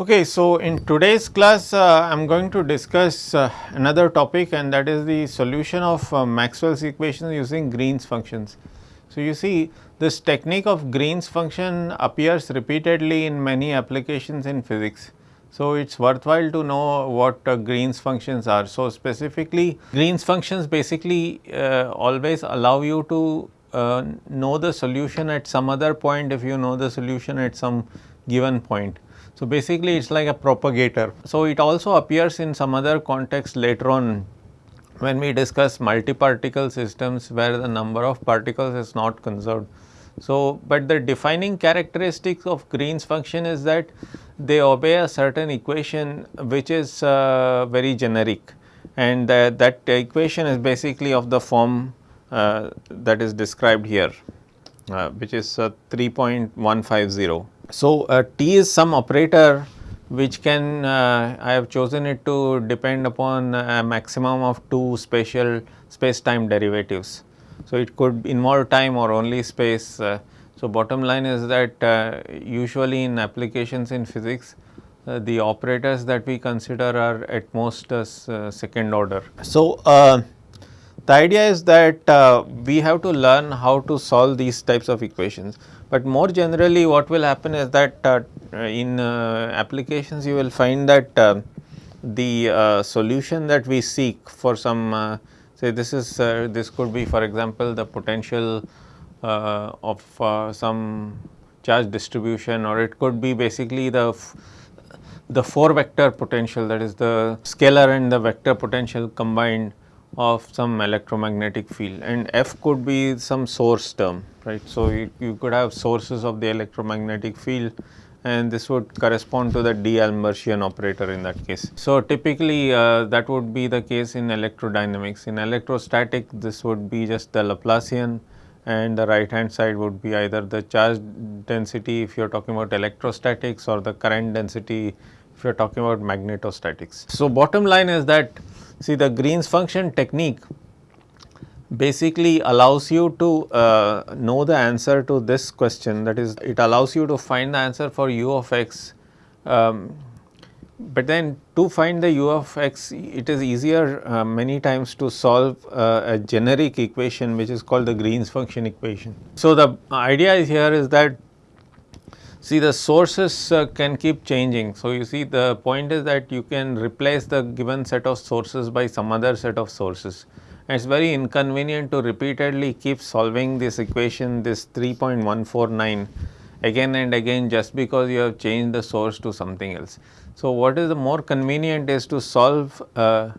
Okay, so in today's class, uh, I am going to discuss uh, another topic and that is the solution of uh, Maxwell's equations using Green's functions. So, you see this technique of Green's function appears repeatedly in many applications in physics. So, it is worthwhile to know what uh, Green's functions are. So, specifically Green's functions basically uh, always allow you to uh, know the solution at some other point if you know the solution at some given point. So, basically it is like a propagator. So, it also appears in some other context later on when we discuss multi-particle systems where the number of particles is not conserved. So, but the defining characteristics of Green's function is that they obey a certain equation which is uh, very generic and uh, that equation is basically of the form uh, that is described here uh, which is uh, 3.150. So, uh, T is some operator which can uh, I have chosen it to depend upon a maximum of two spatial space time derivatives. So, it could involve time or only space. Uh, so, bottom line is that uh, usually in applications in physics uh, the operators that we consider are at most uh, second order. So, the idea is that we have to learn how to solve these types of equations. But more generally what will happen is that uh, in uh, applications you will find that uh, the solution that we seek for some say this is this could be for example the potential of some charge distribution or it could be basically the the 4 vector potential that is the scalar and the vector potential combined of some electromagnetic field and F could be some source term right. So, you, you could have sources of the electromagnetic field and this would correspond to the D'Alembert operator in that case. So, typically uh, that would be the case in electrodynamics. In electrostatic this would be just the Laplacian and the right hand side would be either the charge density if you are talking about electrostatics or the current density if you are talking about magnetostatics. So, bottom line is that see the Green's function technique basically allows you to uh, know the answer to this question that is it allows you to find the answer for u of x um, but then to find the u of x it is easier uh, many times to solve uh, a generic equation which is called the Green's function equation. So, the idea is here is that see the sources uh, can keep changing. So, you see the point is that you can replace the given set of sources by some other set of sources it is very inconvenient to repeatedly keep solving this equation this 3.149 again and again just because you have changed the source to something else. So, what is the more convenient is to solve uh,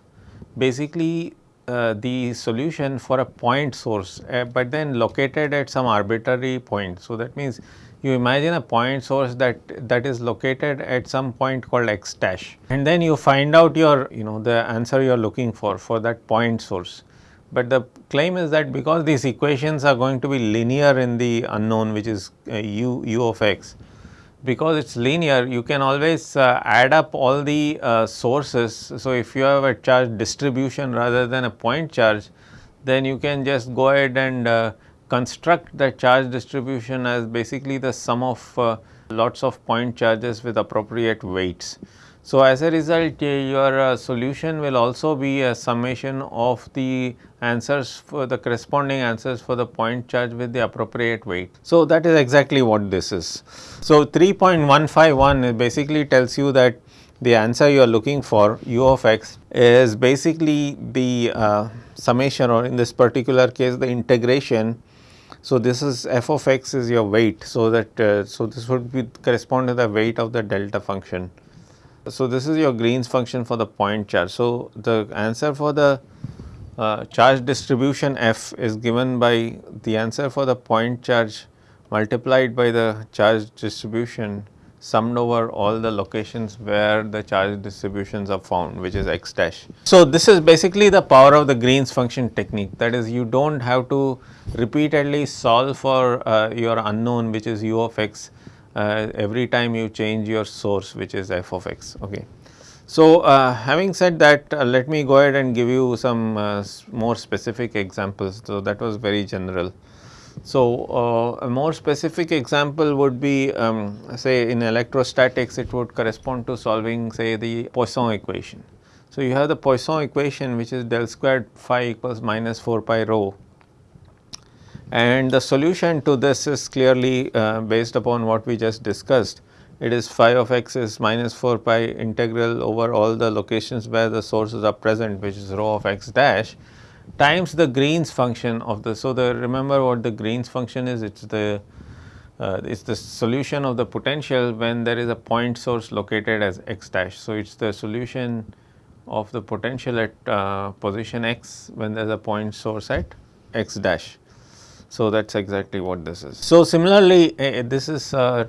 basically uh, the solution for a point source, uh, but then located at some arbitrary point. So, that means you imagine a point source that that is located at some point called x dash and then you find out your you know the answer you are looking for for that point source but the claim is that because these equations are going to be linear in the unknown which is uh, u, u of x, because it is linear you can always uh, add up all the uh, sources. So, if you have a charge distribution rather than a point charge then you can just go ahead and uh, construct the charge distribution as basically the sum of uh, lots of point charges with appropriate weights. So, as a result your uh, solution will also be a summation of the answers for the corresponding answers for the point charge with the appropriate weight. So, that is exactly what this is. So, 3.151 basically tells you that the answer you are looking for u of x is basically the uh, summation or in this particular case the integration. So, this is f of x is your weight. So, that uh, so this would be correspond to the weight of the delta function so, this is your Green's function for the point charge. So, the answer for the uh, charge distribution f is given by the answer for the point charge multiplied by the charge distribution summed over all the locations where the charge distributions are found which is x dash. So, this is basically the power of the Green's function technique that is you do not have to repeatedly solve for uh, your unknown which is u of x uh, every time you change your source which is f of x. Okay. So, uh, having said that uh, let me go ahead and give you some uh, more specific examples. So, that was very general. So, uh, a more specific example would be um, say in electrostatics it would correspond to solving say the Poisson equation. So, you have the Poisson equation which is del squared phi equals minus 4 pi rho and the solution to this is clearly uh, based upon what we just discussed. It is phi of x is minus 4 pi integral over all the locations where the sources are present which is rho of x dash times the Green's function of the. So, the remember what the Green's function is it is the uh, it is the solution of the potential when there is a point source located as x dash. So, it is the solution of the potential at uh, position x when there is a point source at x dash. So, that is exactly what this is. So, similarly uh, this is uh,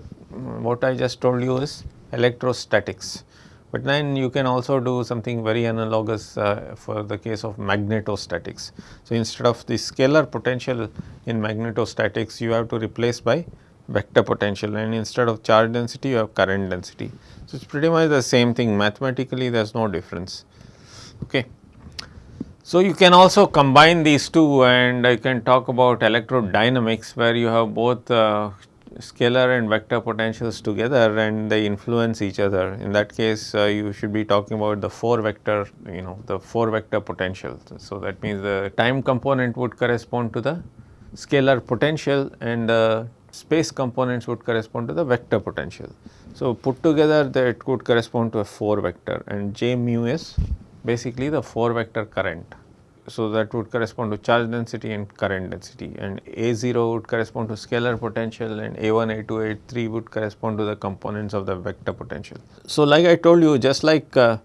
what I just told you is electrostatics. But then you can also do something very analogous uh, for the case of magnetostatics. So, instead of the scalar potential in magnetostatics you have to replace by vector potential and instead of charge density you have current density. So, it is pretty much the same thing mathematically there is no difference. Okay. So, you can also combine these two and I can talk about electrodynamics where you have both uh, scalar and vector potentials together and they influence each other. In that case, uh, you should be talking about the 4 vector, you know, the 4 vector potential. So, that means the time component would correspond to the scalar potential and the space components would correspond to the vector potential. So, put together that it could correspond to a 4 vector and J mu is basically the 4 vector current. So, that would correspond to charge density and current density and A0 would correspond to scalar potential and A1, A2, A3 would correspond to the components of the vector potential. So, like I told you just like uh,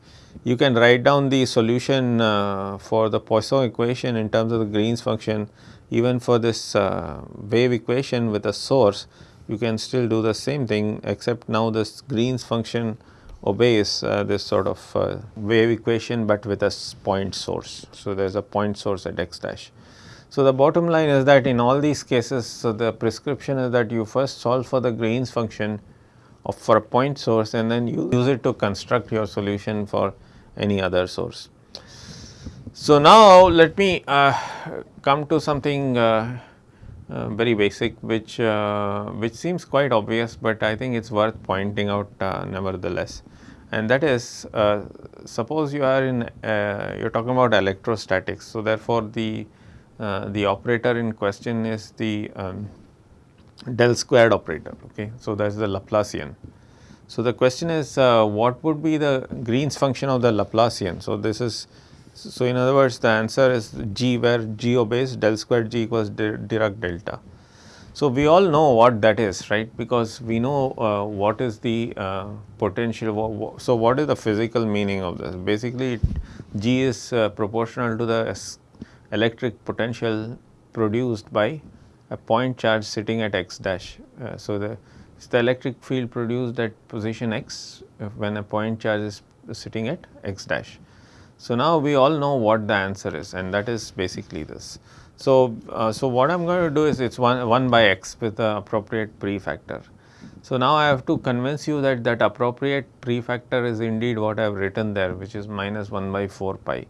you can write down the solution uh, for the Poisson equation in terms of the Green's function even for this uh, wave equation with a source you can still do the same thing except now this Green's function obeys uh, this sort of uh, wave equation, but with a point source. So, there is a point source at x dash. So, the bottom line is that in all these cases, so the prescription is that you first solve for the Green's function of for a point source and then you use it to construct your solution for any other source. So, now let me uh, come to something uh, uh, very basic which uh, which seems quite obvious, but I think it is worth pointing out nevertheless and that is uh, suppose you are in uh, you are talking about electrostatics. So, therefore, the uh, the operator in question is the um, del squared operator. Okay. So, that is the Laplacian. So, the question is uh, what would be the Green's function of the Laplacian. So, this is so in other words the answer is g where g obeys del squared g equals Dirac delta. So, we all know what that is right because we know uh, what is the uh, potential. So, what is the physical meaning of this? Basically G is uh, proportional to the electric potential produced by a point charge sitting at x dash. Uh, so, the it's the electric field produced at position x when a point charge is sitting at x dash. So, now we all know what the answer is and that is basically this. So, uh, so what I am going to do is it is 1, 1 by x with the appropriate prefactor. So, now I have to convince you that that appropriate prefactor is indeed what I have written there which is minus 1 by 4 pi.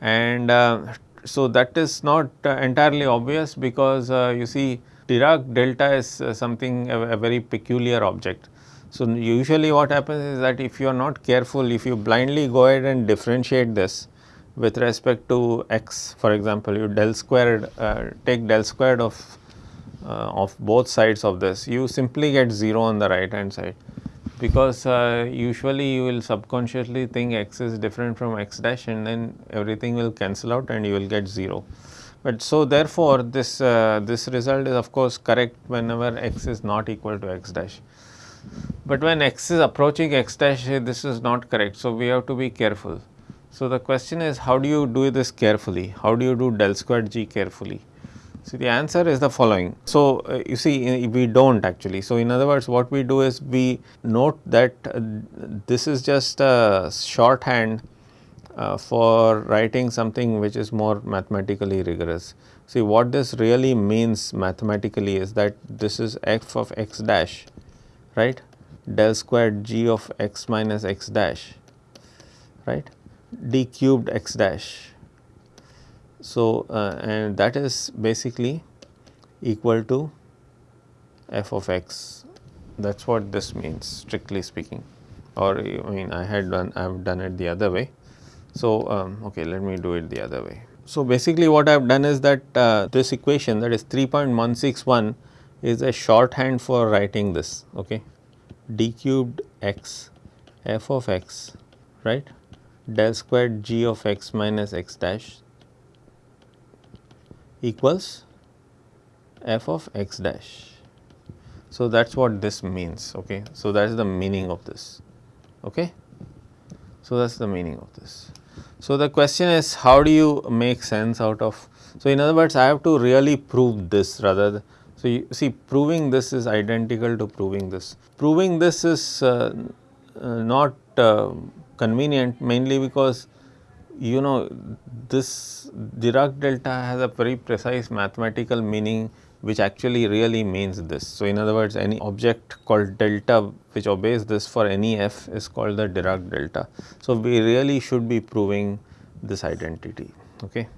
And uh, so, that is not uh, entirely obvious because uh, you see Dirac delta is uh, something a, a very peculiar object. So, usually what happens is that if you are not careful, if you blindly go ahead and differentiate this, with respect to x for example, you del squared uh, take del squared of uh, of both sides of this you simply get 0 on the right hand side because uh, usually you will subconsciously think x is different from x dash and then everything will cancel out and you will get 0. But so therefore, this uh, this result is of course correct whenever x is not equal to x dash. But when x is approaching x dash this is not correct. So, we have to be careful. So, the question is how do you do this carefully? How do you do del squared g carefully? So, the answer is the following. So, uh, you see we do not actually. So, in other words what we do is we note that uh, this is just a shorthand uh, for writing something which is more mathematically rigorous. See what this really means mathematically is that this is f of x dash right del squared g of x minus x dash right d cubed x dash. So, uh, and that is basically equal to f of x that is what this means strictly speaking or I mean I had done I have done it the other way. So, um, okay let me do it the other way. So, basically what I have done is that uh, this equation that is 3.161 is a shorthand for writing this okay d cubed x f of x right del squared g of x minus x dash equals f of x dash. So, that is what this means okay. So, that is the meaning of this okay. So, that is the meaning of this. So, the question is how do you make sense out of so in other words I have to really prove this rather than so you see proving this is identical to proving this. Proving this is uh, uh, not uh, convenient mainly because you know this Dirac delta has a very precise mathematical meaning which actually really means this. So, in other words any object called delta which obeys this for any f is called the Dirac delta. So, we really should be proving this identity. Okay.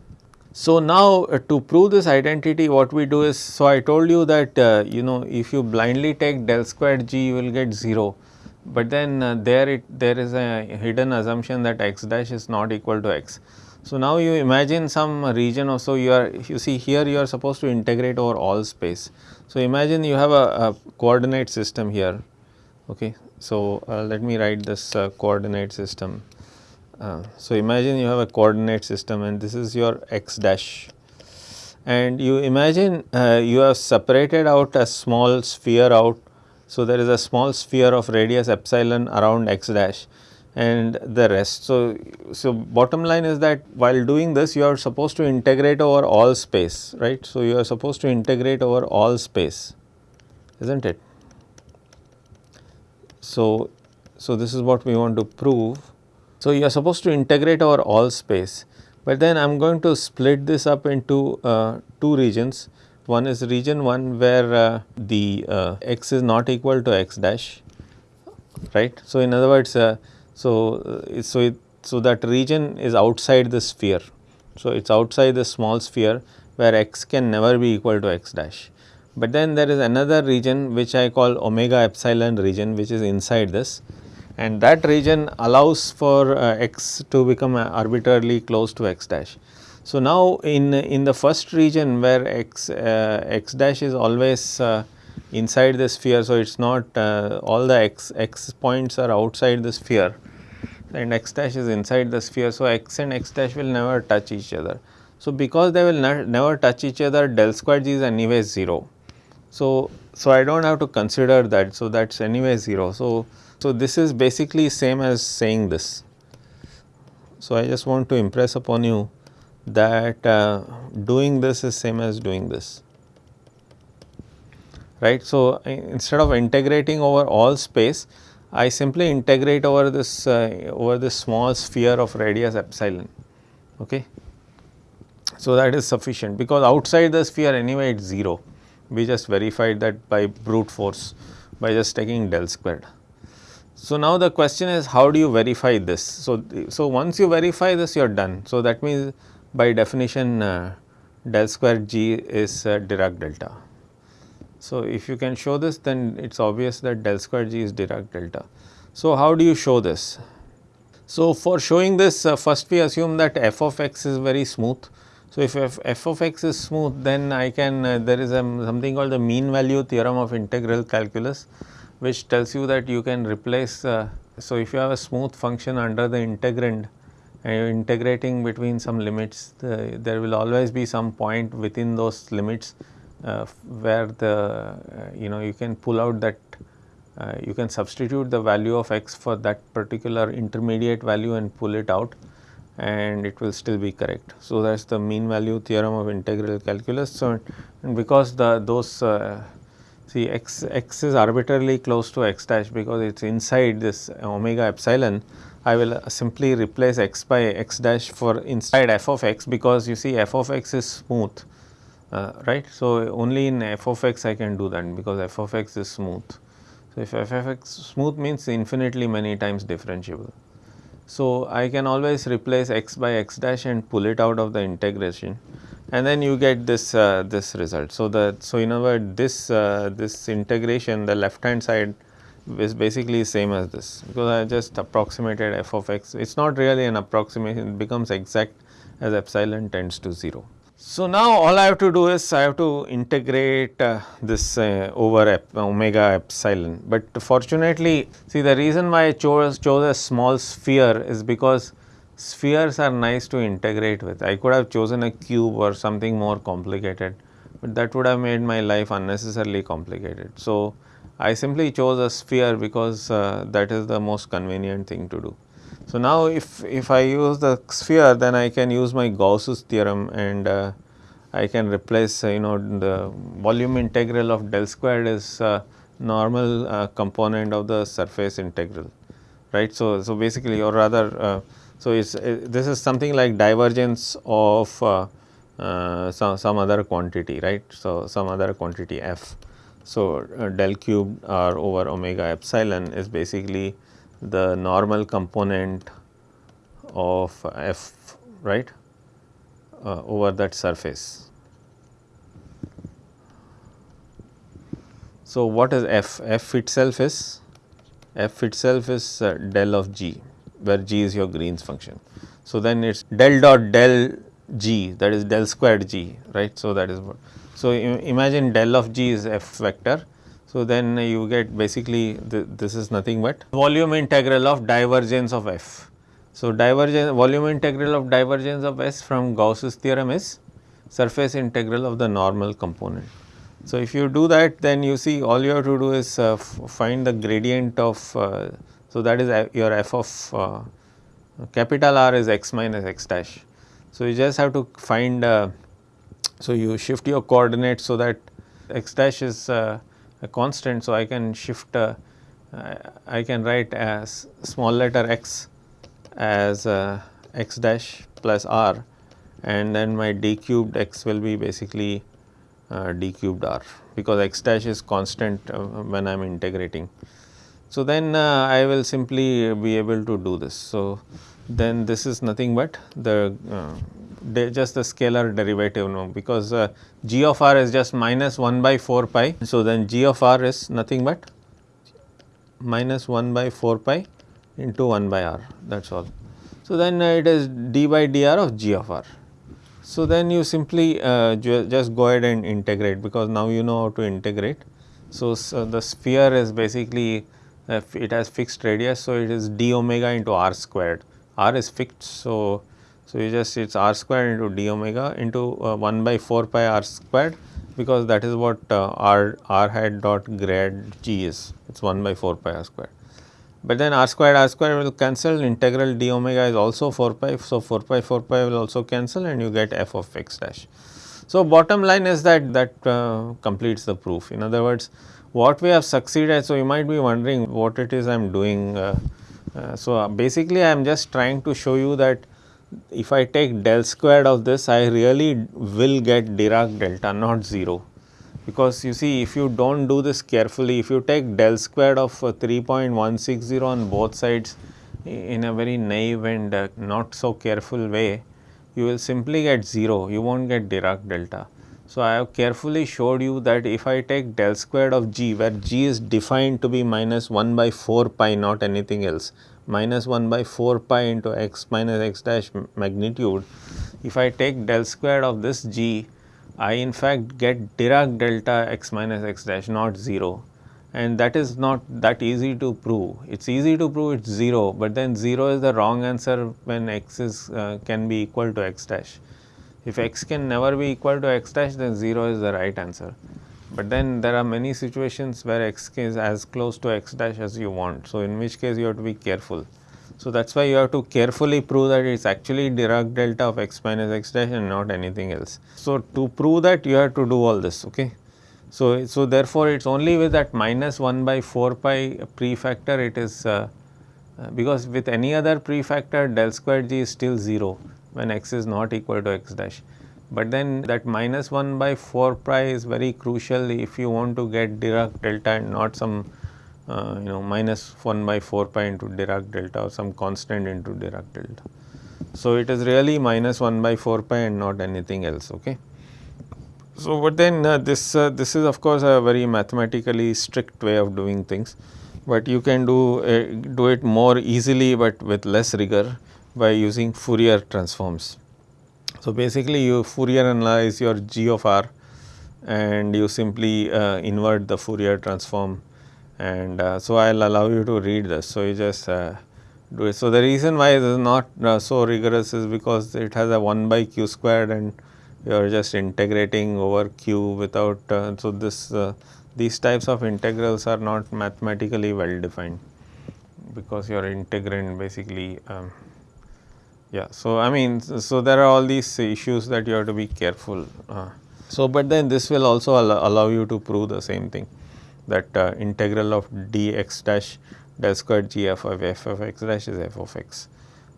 So, now uh, to prove this identity what we do is, so I told you that uh, you know if you blindly take del squared g you will get 0, but then uh, there it there is a hidden assumption that x dash is not equal to x. So, now you imagine some region or so you are you see here you are supposed to integrate over all space. So, imagine you have a, a coordinate system here okay. So, uh, let me write this uh, coordinate system. Uh, so, imagine you have a coordinate system and this is your x dash and you imagine uh, you have separated out a small sphere out. So, there is a small sphere of radius epsilon around x dash and the rest. So, so bottom line is that while doing this you are supposed to integrate over all space right. So, you are supposed to integrate over all space is not it. So, so this is what we want to prove. So, you are supposed to integrate over all space, but then I am going to split this up into uh, two regions. One is region 1 where uh, the uh, x is not equal to x dash right. So, in other words uh, so, uh, so, it, so that region is outside the sphere. So, it is outside the small sphere where x can never be equal to x dash. But then there is another region which I call omega epsilon region which is inside this and that region allows for uh, x to become arbitrarily close to x dash. So, now in, in the first region where x, uh, x dash is always uh, inside the sphere. So, it is not uh, all the x, x points are outside the sphere and x dash is inside the sphere. So, x and x dash will never touch each other. So, because they will ne never touch each other del square g is anyway 0. So, so I do not have to consider that. So, that is anyway 0. So, so this is basically same as saying this. So, I just want to impress upon you that uh, doing this is same as doing this right. So, instead of integrating over all space I simply integrate over this uh, over this small sphere of radius epsilon okay. So, that is sufficient because outside the sphere anyway it is 0 we just verified that by brute force by just taking del squared. So, now the question is how do you verify this. So, so once you verify this you are done. So, that means by definition uh, del square g is uh, Dirac delta. So, if you can show this then it is obvious that del square g is Dirac delta. So, how do you show this? So, for showing this uh, first we assume that f of x is very smooth. So, if f, f of x is smooth then I can uh, there is a, something called the mean value theorem of integral calculus which tells you that you can replace. Uh, so, if you have a smooth function under the integrand integrating between some limits the, there will always be some point within those limits uh, where the uh, you know you can pull out that uh, you can substitute the value of x for that particular intermediate value and pull it out and it will still be correct. So, that is the mean value theorem of integral calculus. So, and because the those uh, see x x is arbitrarily close to x dash because it is inside this omega epsilon I will simply replace x by x dash for inside f of x because you see f of x is smooth uh, right. So, only in f of x I can do that because f of x is smooth. So, if f of x smooth means infinitely many times differentiable. So, I can always replace x by x dash and pull it out of the integration and then you get this uh, this result. So, the so in other words this uh, this integration the left hand side is basically same as this because I just approximated f of x it is not really an approximation it becomes exact as epsilon tends to 0. So, now all I have to do is I have to integrate uh, this uh, over ep, omega epsilon, but fortunately see the reason why I chose, chose a small sphere is because spheres are nice to integrate with. I could have chosen a cube or something more complicated, but that would have made my life unnecessarily complicated. So, I simply chose a sphere because uh, that is the most convenient thing to do. So, now if, if I use the sphere then I can use my Gauss's theorem and uh, I can replace uh, you know the volume integral of del squared is uh, normal uh, component of the surface integral right. So, so basically or rather uh, so it's, this is something like divergence of some, some other quantity right. So, some other quantity f. So, del cube r over omega epsilon is basically the normal component of f right uh, over that surface. So, what is f? f itself is f itself is uh, del of g where g is your Green's function. So, then it is del dot del g that is del squared g right. So, that is what. So, imagine del of g is f vector so, then you get basically th this is nothing but volume integral of divergence of f. So, divergence volume integral of divergence of s from Gauss's theorem is surface integral of the normal component. So, if you do that then you see all you have to do is uh, find the gradient of uh, so that is uh, your f of uh, capital R is x minus x dash. So, you just have to find uh, so you shift your coordinates so that x dash is uh, a constant. So, I can shift uh, I can write as small letter x as uh, x dash plus r and then my d cubed x will be basically uh, d cubed r because x dash is constant uh, when I am integrating. So, then uh, I will simply be able to do this. So, then this is nothing but the just the scalar derivative now because uh, g of r is just minus 1 by 4 pi. So, then g of r is nothing but minus 1 by 4 pi into 1 by r that is all. So, then uh, it is d by dr of g of r. So, then you simply uh, ju just go ahead and integrate because now you know how to integrate. So, so the sphere is basically uh, it has fixed radius. So, it is d omega into r squared r is fixed. So, so, you just it is r square into d omega into uh, 1 by 4 pi r squared because that is what uh, r r hat dot grad g is it is 1 by 4 pi r squared. But then r squared r squared will cancel integral d omega is also 4 pi. So, 4 pi 4 pi will also cancel and you get f of x dash. So, bottom line is that that uh, completes the proof in other words what we have succeeded. So, you might be wondering what it is I am doing. Uh, uh, so, basically I am just trying to show you that if I take del squared of this I really will get Dirac delta not 0 because you see if you do not do this carefully if you take del squared of 3.160 on both sides in a very naive and uh, not so careful way you will simply get 0 you will not get Dirac delta. So, I have carefully showed you that if I take del squared of g where g is defined to be minus 1 by 4 pi not anything else minus 1 by 4 pi into x minus x dash magnitude. If I take del squared of this g, I in fact get Dirac delta x minus x dash not 0 and that is not that easy to prove. It is easy to prove it is 0, but then 0 is the wrong answer when x is uh, can be equal to x dash. If x can never be equal to x dash then 0 is the right answer but then there are many situations where x is as close to x dash as you want. So, in which case you have to be careful. So, that is why you have to carefully prove that it is actually Dirac delta of x minus x dash and not anything else. So, to prove that you have to do all this ok. So, so therefore, it is only with that minus 1 by 4 pi prefactor it is uh, uh, because with any other prefactor del square g is still 0 when x is not equal to x dash. But then that minus 1 by 4 pi is very crucial if you want to get Dirac delta and not some uh, you know minus 1 by 4 pi into Dirac delta or some constant into Dirac delta. So, it is really minus 1 by 4 pi and not anything else. Okay. So, but then uh, this uh, this is of course a very mathematically strict way of doing things, but you can do uh, do it more easily, but with less rigor by using Fourier transforms. So, basically you Fourier analyze your g of r and you simply uh, invert the Fourier transform and uh, so I will allow you to read this. So, you just uh, do it. So, the reason why it is not so rigorous is because it has a 1 by q squared and you are just integrating over q without uh, so this uh, these types of integrals are not mathematically well defined because your integrand basically um, yeah so i mean so there are all these issues that you have to be careful uh, so but then this will also allow, allow you to prove the same thing that uh, integral of dx dash del squared g f of f of x dash is f of x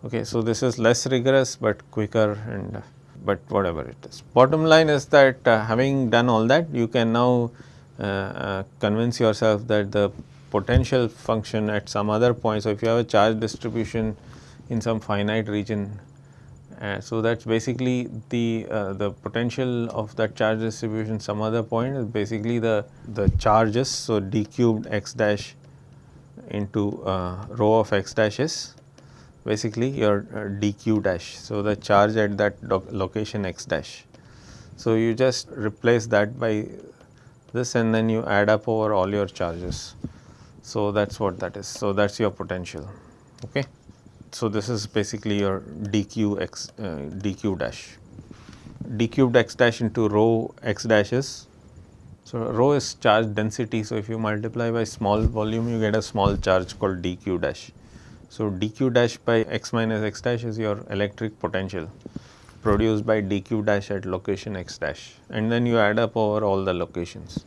okay so this is less rigorous but quicker and but whatever it is. Bottom line is that uh, having done all that you can now uh, uh, convince yourself that the potential function at some other point. So, if you have a charge distribution in some finite region uh, so that is basically the uh, the potential of that charge distribution some other point is basically the the charges. So, d cubed x dash into uh, rho of x dashes basically your uh, dq dash. So, the charge at that location x dash. So, you just replace that by this and then you add up over all your charges. So, that is what that is. So, that is your potential. Okay. So, this is basically your dq x uh, dq dash d cubed x dash into rho x dash is. So, rho is charge density. So, if you multiply by small volume you get a small charge called dq dash. So, dq dash by x minus x dash is your electric potential produced by dq dash at location x dash and then you add up over all the locations.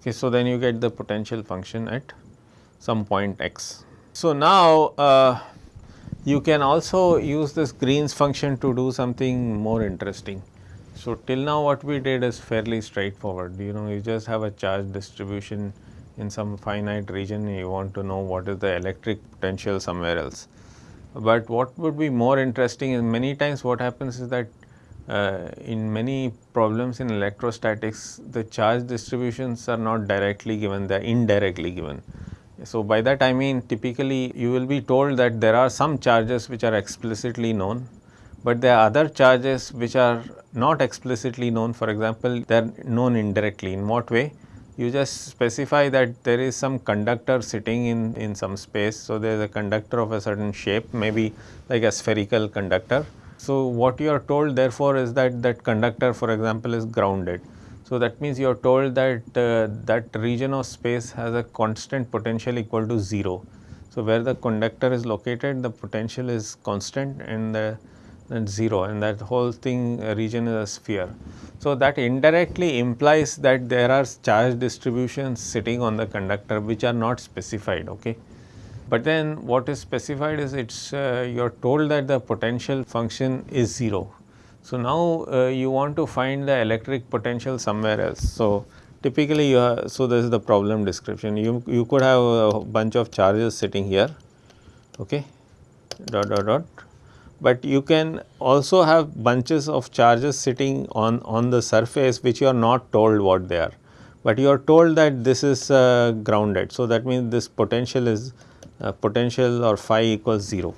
Okay, so, then you get the potential function at some point x. So, now uh, you can also use this Green's function to do something more interesting. So, till now what we did is fairly straightforward you know you just have a charge distribution in some finite region you want to know what is the electric potential somewhere else. But what would be more interesting is many times what happens is that uh, in many problems in electrostatics the charge distributions are not directly given they are indirectly given. So, by that I mean typically you will be told that there are some charges which are explicitly known, but there are other charges which are not explicitly known for example they are known indirectly in what way you just specify that there is some conductor sitting in, in some space. So, there is a conductor of a certain shape maybe like a spherical conductor. So, what you are told therefore is that that conductor for example is grounded. So, that means you are told that uh, that region of space has a constant potential equal to 0. So, where the conductor is located the potential is constant and the and 0 and that whole thing uh, region is a sphere. So, that indirectly implies that there are charge distributions sitting on the conductor which are not specified. Okay. But then what is specified is it is uh, you are told that the potential function is 0. So, now uh, you want to find the electric potential somewhere else. So, typically you have, so this is the problem description you, you could have a bunch of charges sitting here okay dot dot dot but you can also have bunches of charges sitting on, on the surface which you are not told what they are, but you are told that this is uh, grounded. So, that means this potential is uh, potential or phi equals 0.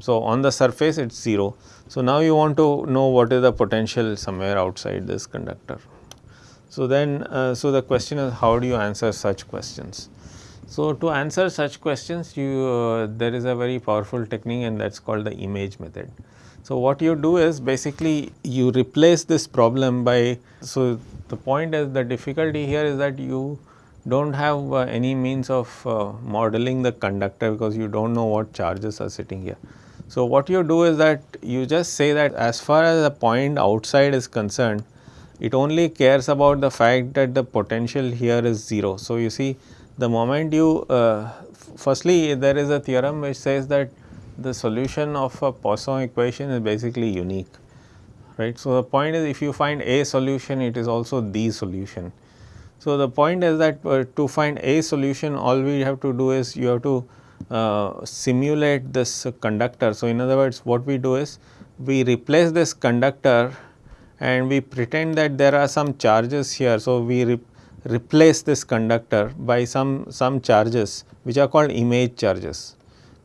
So, on the surface it is 0. So, now you want to know what is the potential somewhere outside this conductor. So, then uh, so the question is how do you answer such questions. So, to answer such questions you uh, there is a very powerful technique and that is called the image method. So, what you do is basically you replace this problem by, so the point is the difficulty here is that you do not have uh, any means of uh, modeling the conductor because you do not know what charges are sitting here. So, what you do is that you just say that as far as the point outside is concerned, it only cares about the fact that the potential here is 0. So, you see the moment you uh, firstly there is a theorem which says that the solution of a Poisson equation is basically unique right. So, the point is if you find a solution it is also the solution. So, the point is that uh, to find a solution all we have to do is you have to simulate this conductor. So, in other words what we do is we replace this conductor and we pretend that there are some charges here. So, we re replace this conductor by some, some charges which are called image charges.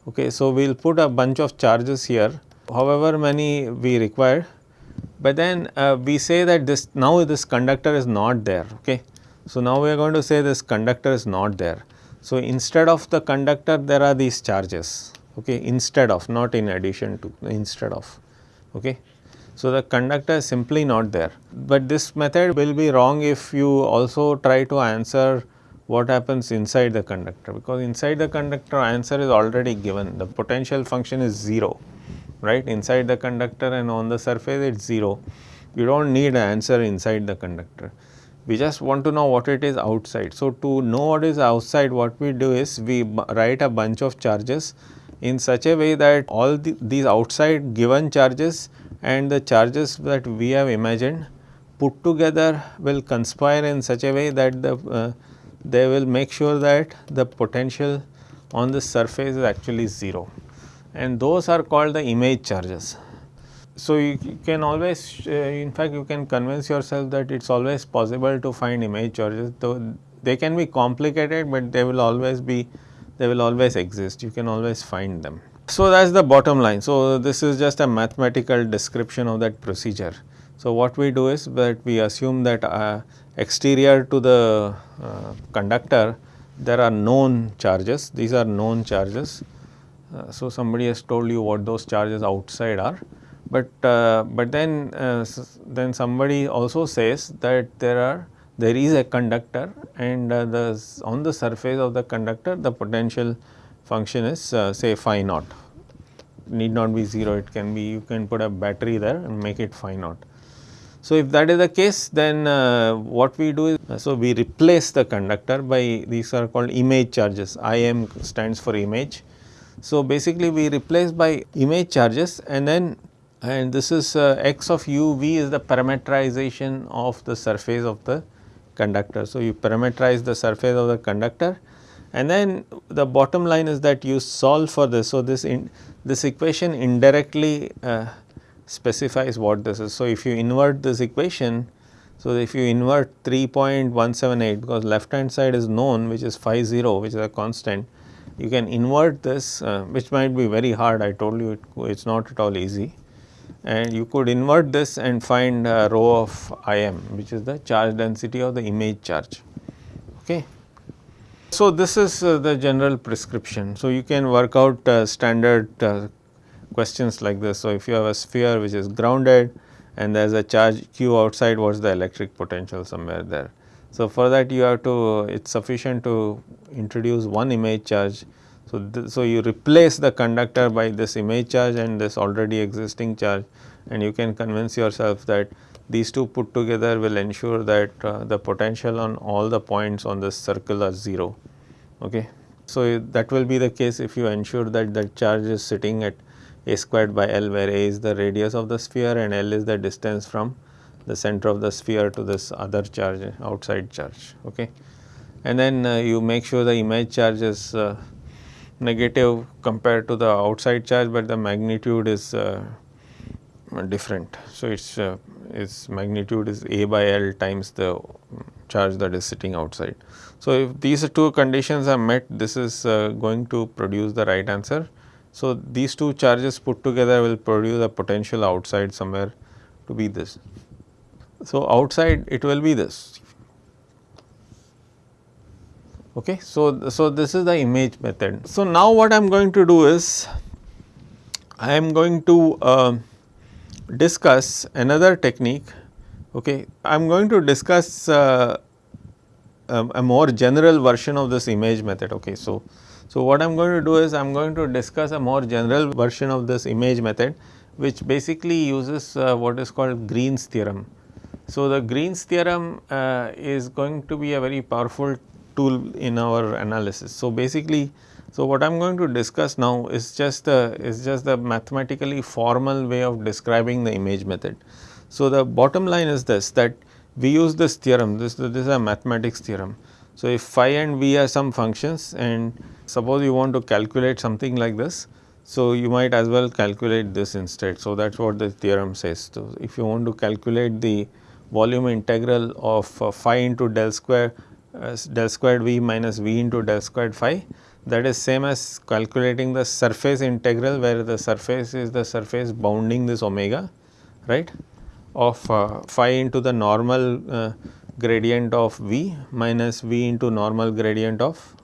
Okay. So, we will put a bunch of charges here however many we require, but then uh, we say that this now this conductor is not there. Okay. So, now we are going to say this conductor is not there. So, instead of the conductor there are these charges okay, instead of not in addition to instead of. Okay. So, the conductor is simply not there, but this method will be wrong if you also try to answer what happens inside the conductor because inside the conductor answer is already given the potential function is 0 right inside the conductor and on the surface it is 0 you do not need an answer inside the conductor we just want to know what it is outside. So, to know what is outside what we do is we write a bunch of charges in such a way that all the, these outside given charges and the charges that we have imagined put together will conspire in such a way that the uh, they will make sure that the potential on the surface is actually 0 and those are called the image charges. So, you, can always uh, in fact you can convince yourself that it is always possible to find image charges though they can be complicated, but they will always be they will always exist you can always find them. So, that is the bottom line. So, this is just a mathematical description of that procedure. So, what we do is that we assume that uh, exterior to the uh, conductor there are known charges, these are known charges. Uh, so, somebody has told you what those charges outside are but, uh, but then, uh, then somebody also says that there are there is a conductor and uh, the on the surface of the conductor the potential function is say phi naught need not be 0 it can be you can put a battery there and make it phi naught. So, if that is the case then uh, what we do is uh, so we replace the conductor by these are called image charges IM stands for image. So, basically we replace by image charges and then and this is uh, x of u v is the parameterization of the surface of the conductor. So, you parameterize the surface of the conductor and then the bottom line is that you solve for this. So, this in, this equation indirectly uh, specifies what this is. So, if you invert this equation, so if you invert 3.178 because left hand side is known which is phi 0 which is a constant, you can invert this uh, which might be very hard I told you it is not at all easy and you could invert this and find rho of Im which is the charge density of the image charge. Okay. So, this is uh, the general prescription. So, you can work out uh, standard uh, questions like this. So, if you have a sphere which is grounded and there is a charge q outside what is the electric potential somewhere there. So, for that you have to it is sufficient to introduce one image charge. So, so you replace the conductor by this image charge and this already existing charge and you can convince yourself that these two put together will ensure that uh, the potential on all the points on this circle are 0. Okay. So, that will be the case if you ensure that the charge is sitting at a squared by L where a is the radius of the sphere and L is the distance from the center of the sphere to this other charge outside charge. Okay. And then uh, you make sure the image charge is uh, negative compared to the outside charge, but the magnitude is uh, different. So, its uh, its magnitude is a by L times the charge that is sitting outside. So, if these two conditions are met this is uh, going to produce the right answer. So, these two charges put together will produce a potential outside somewhere to be this. So, outside it will be this. Okay. So, so this is the image method. So, now what I am going to do is I am going to uh, discuss another technique. Okay. I am going to discuss uh, a, a, more general version of this image method. Okay. So, so what I am going to do is I am going to discuss a more general version of this image method which basically uses uh, what is called Green's theorem. So, the Green's theorem uh, is going to be a very powerful tool in our analysis. So, basically so, what I am going to discuss now is just the is just the mathematically formal way of describing the image method. So, the bottom line is this that we use this theorem this, this is a mathematics theorem. So, if phi and v are some functions and suppose you want to calculate something like this. So, you might as well calculate this instead. So, that is what the theorem says. So, if you want to calculate the volume integral of uh, phi into del square del squared v minus v into del squared phi that is same as calculating the surface integral where the surface is the surface bounding this omega right of uh, phi into the normal uh, gradient of v minus v into normal gradient of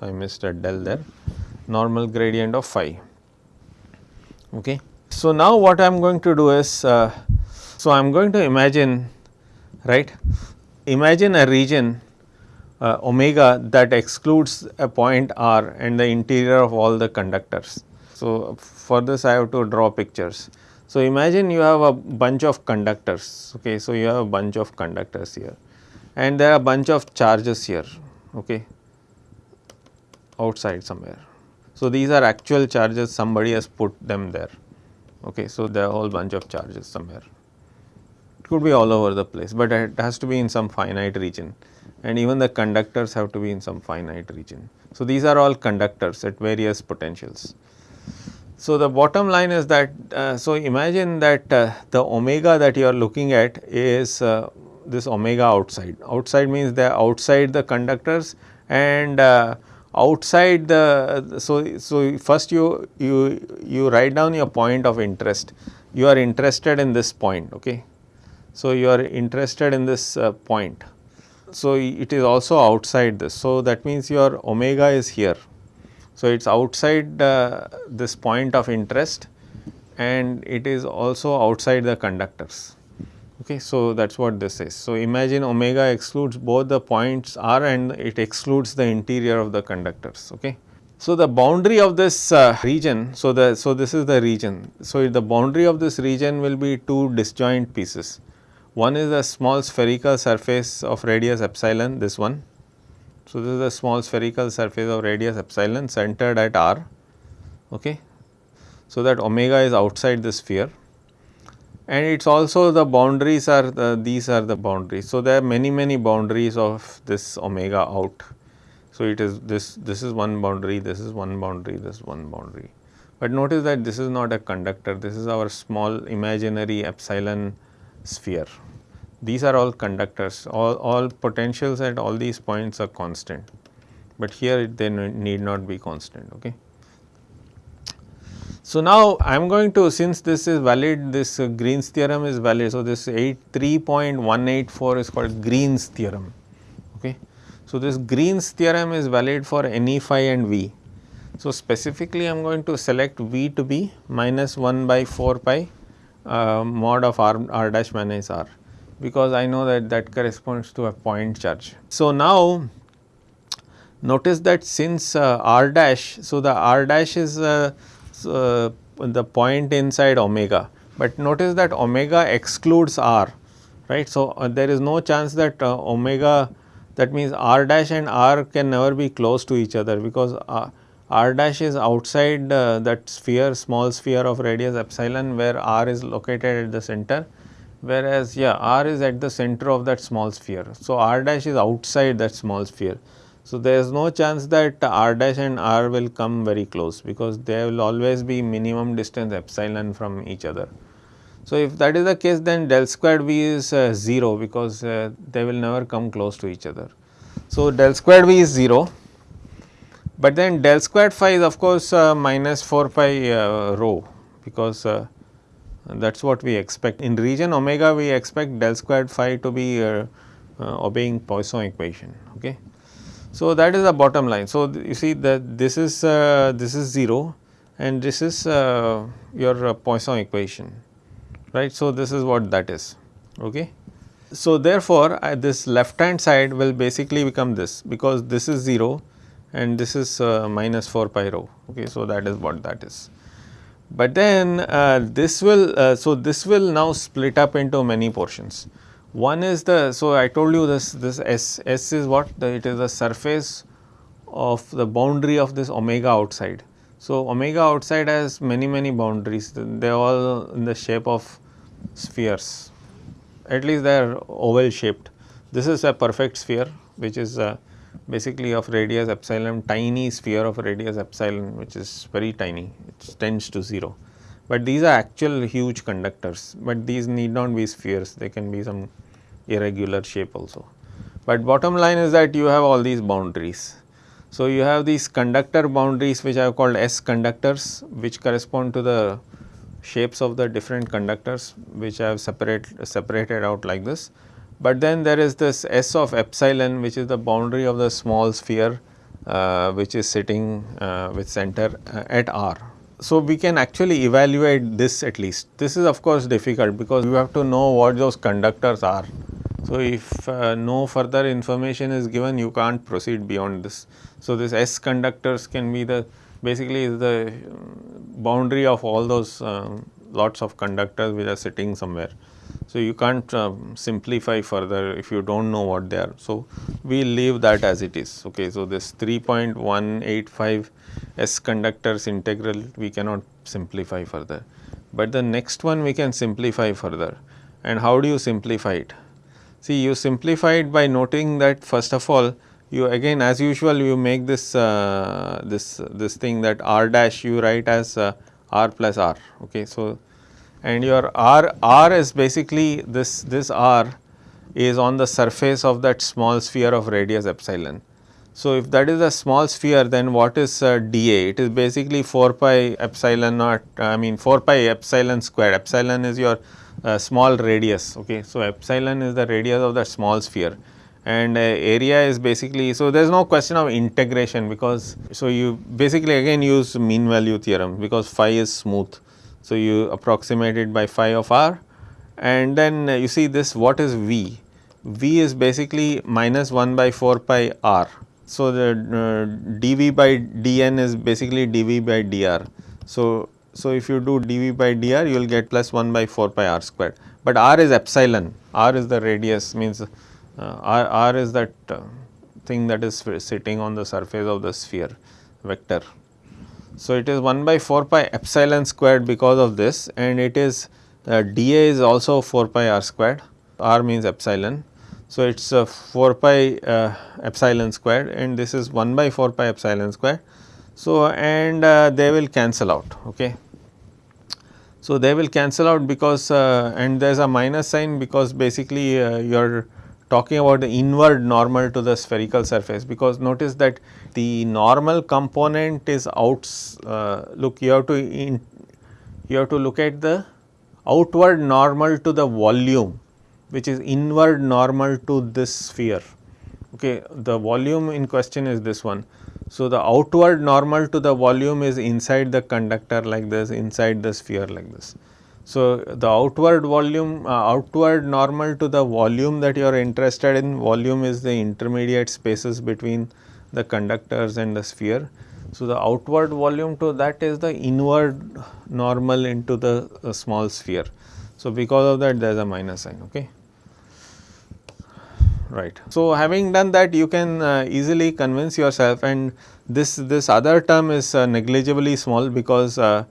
I missed a del there normal gradient of phi. Okay. So, now what I am going to do is, uh, so I am going to imagine right, imagine a region uh, omega that excludes a point r and the interior of all the conductors. So, for this I have to draw pictures. So, imagine you have a bunch of conductors, okay. So, you have a bunch of conductors here and there are a bunch of charges here, okay, outside somewhere. So, these are actual charges somebody has put them there, okay. So, there are a whole bunch of charges somewhere. It could be all over the place, but it has to be in some finite region and even the conductors have to be in some finite region. So, these are all conductors at various potentials. So, the bottom line is that, uh, so imagine that uh, the omega that you are looking at is uh, this omega outside. Outside means they are outside the conductors and uh, outside the, so, so first you, you, you write down your point of interest. You are interested in this point, okay. So, you are interested in this uh, point. So, it is also outside this. So, that means your omega is here so, it is outside uh, this point of interest and it is also outside the conductors. Okay, so that is what this is. So, imagine omega excludes both the points r and it excludes the interior of the conductors. Okay. So, the boundary of this uh, region, so the so this is the region. So, the boundary of this region will be two disjoint pieces. One is a small spherical surface of radius epsilon, this one so, this is a small spherical surface of radius epsilon centered at r. Okay. So, that omega is outside the sphere and it is also the boundaries are the, these are the boundaries. So, there are many many boundaries of this omega out. So, it is this this is one boundary, this is one boundary, this is one boundary. But notice that this is not a conductor, this is our small imaginary epsilon sphere these are all conductors, all, all potentials at all these points are constant, but here they need not be constant. Okay. So, now I am going to since this is valid this uh, Green's theorem is valid. So, this 3.184 is called Green's theorem. Okay. So, this Green's theorem is valid for any phi and v. So, specifically I am going to select v to be minus 1 by 4 pi uh, mod of r, r dash minus r because I know that that corresponds to a point charge. So, now notice that since uh, r dash, so the r dash is uh, uh, the point inside omega, but notice that omega excludes r right. So, uh, there is no chance that uh, omega that means r dash and r can never be close to each other because uh, r dash is outside that sphere small sphere of radius epsilon where r is located at the center whereas yeah r is at the center of that small sphere. So, r dash is outside that small sphere. So, there is no chance that r dash and r will come very close because there will always be minimum distance epsilon from each other. So, if that is the case then del squared v is uh, 0 because uh, they will never come close to each other. So, del squared v is 0, but then del squared phi is of course uh, minus 4 pi uh, rho because uh, that is what we expect. In region omega we expect del squared phi to be obeying Poisson equation. Okay. So, that is the bottom line. So, you see that this is this is 0 and this is uh, your uh, Poisson equation right. So, this is what that is. Okay. So, therefore, uh, this left hand side will basically become this because this is 0 and this is minus 4 pi rho. Okay. So, that is what that is. But then uh, this will, uh, so this will now split up into many portions. One is the, so I told you this, this S, S is what, the, it is the surface of the boundary of this omega outside. So omega outside has many, many boundaries, they are all in the shape of spheres, at least they are oval shaped. This is a perfect sphere which is uh, basically of radius epsilon tiny sphere of radius epsilon which is very tiny it tends to 0. But these are actual huge conductors, but these need not be spheres they can be some irregular shape also. But bottom line is that you have all these boundaries. So, you have these conductor boundaries which I have called S conductors which correspond to the shapes of the different conductors which I have separate, separated out like this. But then there is this S of epsilon which is the boundary of the small sphere uh, which is sitting uh, with center uh, at R. So, we can actually evaluate this at least. This is of course difficult because you have to know what those conductors are. So, if uh, no further information is given you can't proceed beyond this. So, this S conductors can be the basically is the boundary of all those um, lots of conductors which are sitting somewhere. So, you can't um, simplify further if you do not know what they are. So, we leave that as it is. Okay. So, this 3.185 S conductors integral we cannot simplify further, but the next one we can simplify further and how do you simplify it? See you simplify it by noting that first of all you again as usual you make this uh, this this thing that r dash you write as uh, r plus r. Okay. So, and your r r is basically this this r is on the surface of that small sphere of radius epsilon. So, if that is a small sphere then what is uh, dA? It is basically 4 pi epsilon naught I mean 4 pi epsilon square epsilon is your uh, small radius okay. So, epsilon is the radius of that small sphere and uh, area is basically so there is no question of integration because so you basically again use mean value theorem because phi is smooth. So, you approximate it by phi of r and then uh, you see this what is v? v is basically minus 1 by 4 pi r. So, the uh, dv by dn is basically dv by dr. So, so if you do dv by dr you will get plus 1 by 4 pi r squared, but r is epsilon, r is the radius means uh, R, R is that uh, thing that is sitting on the surface of the sphere vector. So, it is 1 by 4 pi epsilon squared because of this and it is uh, dA is also 4 pi r squared, r means epsilon. So, it is uh, 4 pi uh, epsilon squared and this is 1 by 4 pi epsilon squared. So, and uh, they will cancel out okay. So, they will cancel out because and there is a minus sign because basically your talking about the inward normal to the spherical surface because notice that the normal component is outs uh, look you have to in, you have to look at the outward normal to the volume which is inward normal to this sphere. Okay the volume in question is this one. So the outward normal to the volume is inside the conductor like this inside the sphere like this so, the outward volume uh, outward normal to the volume that you are interested in volume is the intermediate spaces between the conductors and the sphere. So, the outward volume to that is the inward normal into the uh, small sphere. So, because of that there is a minus sign okay right. So, having done that you can uh, easily convince yourself and this this other term is uh, negligibly small because uh,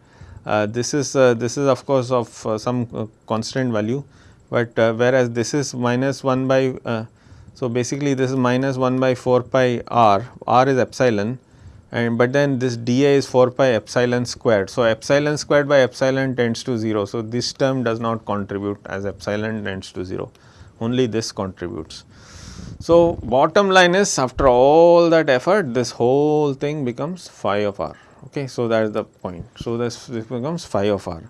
this is uh, this is of course of uh, some constant value, but whereas this is minus 1 by so basically this is minus 1 by 4 pi r, r is epsilon and but then this dA is 4 pi epsilon squared. So, epsilon squared by epsilon tends to 0. So, this term does not contribute as epsilon tends to 0, only this contributes. So, bottom line is after all that effort this whole thing becomes phi of r. Okay, so that is the point. So this, this becomes phi of r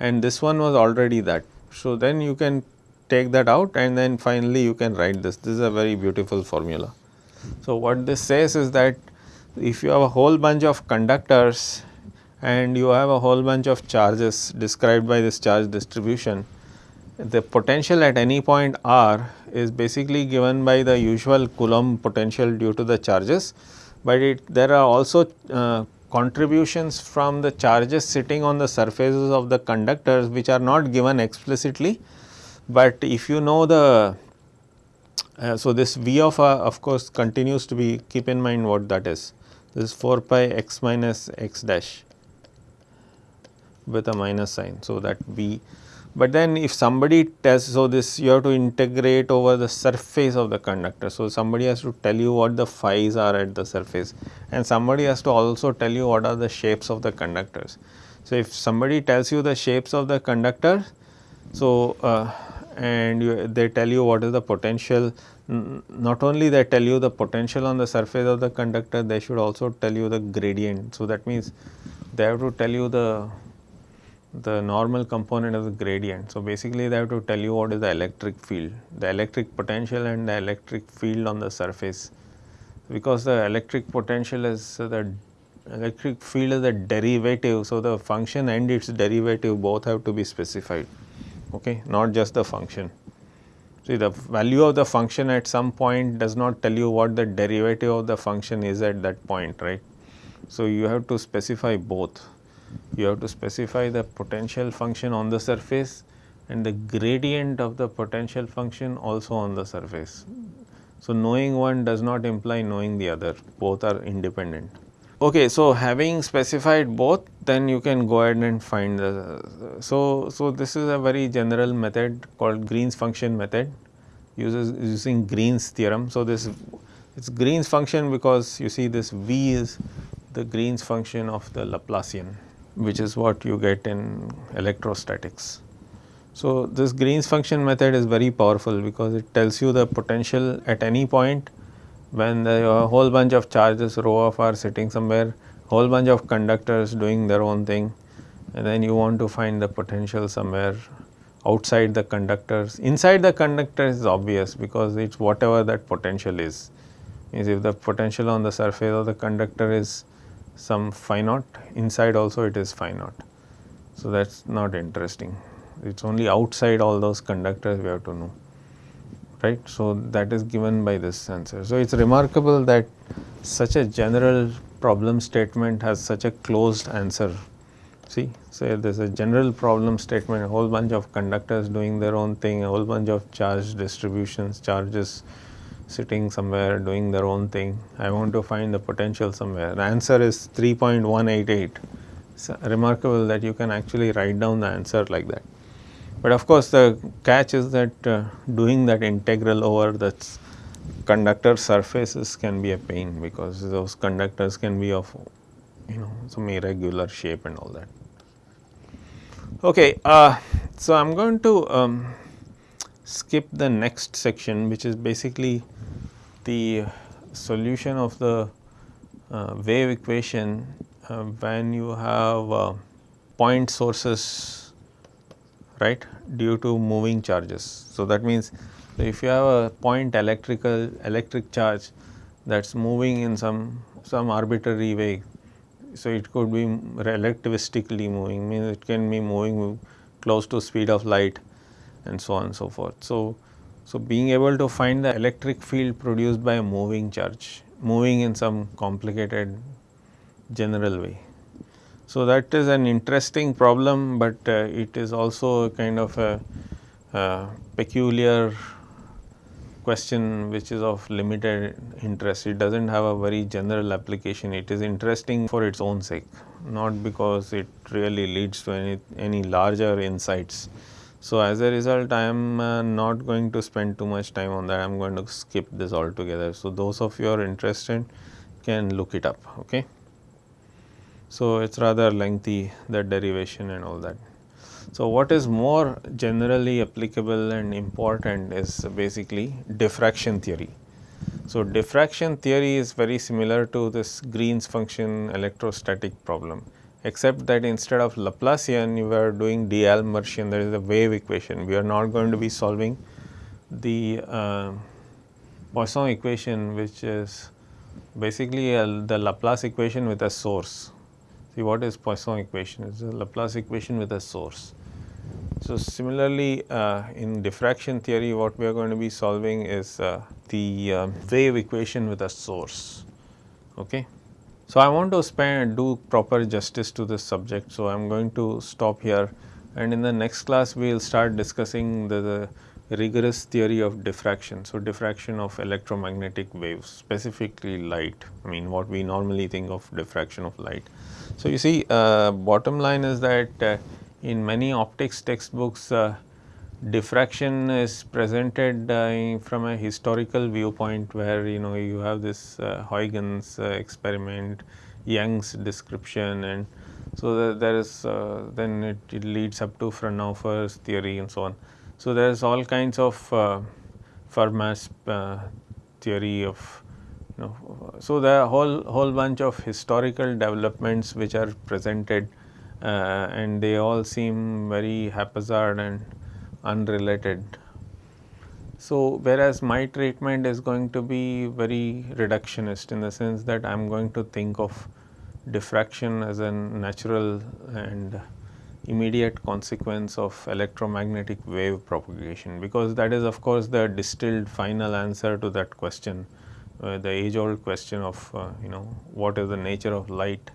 and this one was already that. So then you can take that out and then finally you can write this. This is a very beautiful formula. So what this says is that if you have a whole bunch of conductors and you have a whole bunch of charges described by this charge distribution, the potential at any point r is basically given by the usual Coulomb potential due to the charges, but it there are also uh, contributions from the charges sitting on the surfaces of the conductors which are not given explicitly, but if you know the uh, so this V of uh, of course continues to be keep in mind what that is this is 4 pi x minus x dash with a minus sign. So, that V But then if somebody tells, so this you have to integrate over the surface of the conductor. So, somebody has to tell you what the phi's are at the surface and somebody has to also tell you what are the shapes of the conductors. So, if somebody tells you the shapes of the conductor, so uh, and you, they tell you what is the potential, not only they tell you the potential on the surface of the conductor, they should also tell you the gradient. So, that means they have to tell you the the normal component of the gradient. So, basically they have to tell you what is the electric field, the electric potential and the electric field on the surface because the electric potential is the electric field is the derivative. So, the function and its derivative both have to be specified, okay, not just the function. See the value of the function at some point does not tell you what the derivative of the function is at that point, right. So, you have to specify both you have to specify the potential function on the surface and the gradient of the potential function also on the surface. So, knowing one does not imply knowing the other, both are independent. Okay, so having specified both, then you can go ahead and find the. So, so this is a very general method called Green's function method, uses using Green's theorem. So, this it's Green's function because you see this V is the Green's function of the Laplacian which is what you get in electrostatics. So, this Green's function method is very powerful because it tells you the potential at any point when the whole bunch of charges rho of are sitting somewhere, whole bunch of conductors doing their own thing and then you want to find the potential somewhere outside the conductors. Inside the conductor is obvious because it is whatever that potential is. Means if the potential on the surface of the conductor is some phi naught inside also it is phi naught. So, that is not interesting it is only outside all those conductors we have to know right. So, that is given by this answer. So, it is remarkable that such a general problem statement has such a closed answer see. So, there is a general problem statement a whole bunch of conductors doing their own thing a whole bunch of charge distributions charges sitting somewhere doing their own thing. I want to find the potential somewhere. The answer is 3.188. It's remarkable that you can actually write down the answer like that. But of course, the catch is that uh, doing that integral over the conductor surfaces can be a pain because those conductors can be of you know some irregular shape and all that. Okay, uh, so I am going to um, skip the next section which is basically the solution of the uh, wave equation uh, when you have uh, point sources right due to moving charges. So, that means if you have a point electrical electric charge that is moving in some some arbitrary way. So, it could be relativistically moving means it can be moving close to speed of light and so on and so forth. So, so, being able to find the electric field produced by a moving charge, moving in some complicated general way. So, that is an interesting problem, but uh, it is also kind of a, a peculiar question which is of limited interest. It does not have a very general application. It is interesting for its own sake, not because it really leads to any, any larger insights. So, as a result I am uh, not going to spend too much time on that I am going to skip this altogether. So, those of you are interested can look it up. Okay. So, it is rather lengthy the derivation and all that. So, what is more generally applicable and important is basically diffraction theory. So, diffraction theory is very similar to this Green's function electrostatic problem except that instead of Laplacian you are doing D'Alembert there is a wave equation. We are not going to be solving the uh, Poisson equation which is basically a, the Laplace equation with a source. See what is Poisson equation? It is a Laplace equation with a source. So, similarly uh, in diffraction theory what we are going to be solving is uh, the uh, wave equation with a source. Okay. So, I want to spend do proper justice to this subject. So, I am going to stop here and in the next class we will start discussing the, the rigorous theory of diffraction. So, diffraction of electromagnetic waves specifically light I mean what we normally think of diffraction of light. So, you see uh, bottom line is that uh, in many optics textbooks uh, diffraction is presented uh, from a historical viewpoint where you know you have this uh, Huygens uh, experiment, Young's description and so there is uh, then it, it, leads up to Fraunhofer's theory and so on. So there is all kinds of uh, Fermat's uh, theory of you know so are whole whole bunch of historical developments which are presented and they all seem very haphazard and unrelated. So, whereas my treatment is going to be very reductionist in the sense that I am going to think of diffraction as a natural and immediate consequence of electromagnetic wave propagation because that is of course the distilled final answer to that question uh, the age old question of uh, you know what is the nature of light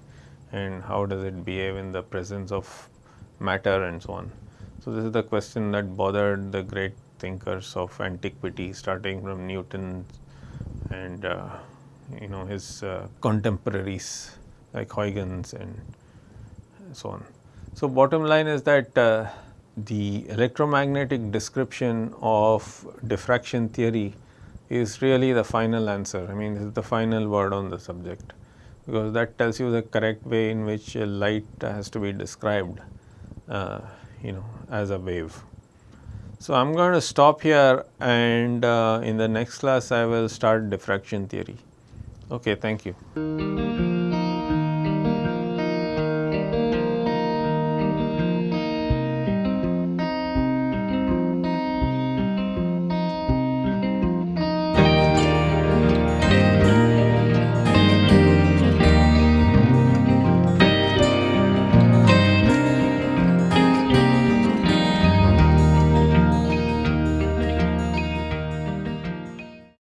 and how does it behave in the presence of matter and so on. So, this is the question that bothered the great thinkers of antiquity starting from Newton and uh, you know his uh, contemporaries like Huygens and so on. So, bottom line is that uh, the electromagnetic description of diffraction theory is really the final answer. I mean, this is the final word on the subject because that tells you the correct way in which light has to be described. Uh, you know as a wave. So, I am going to stop here and uh, in the next class I will start diffraction theory. Okay, thank you.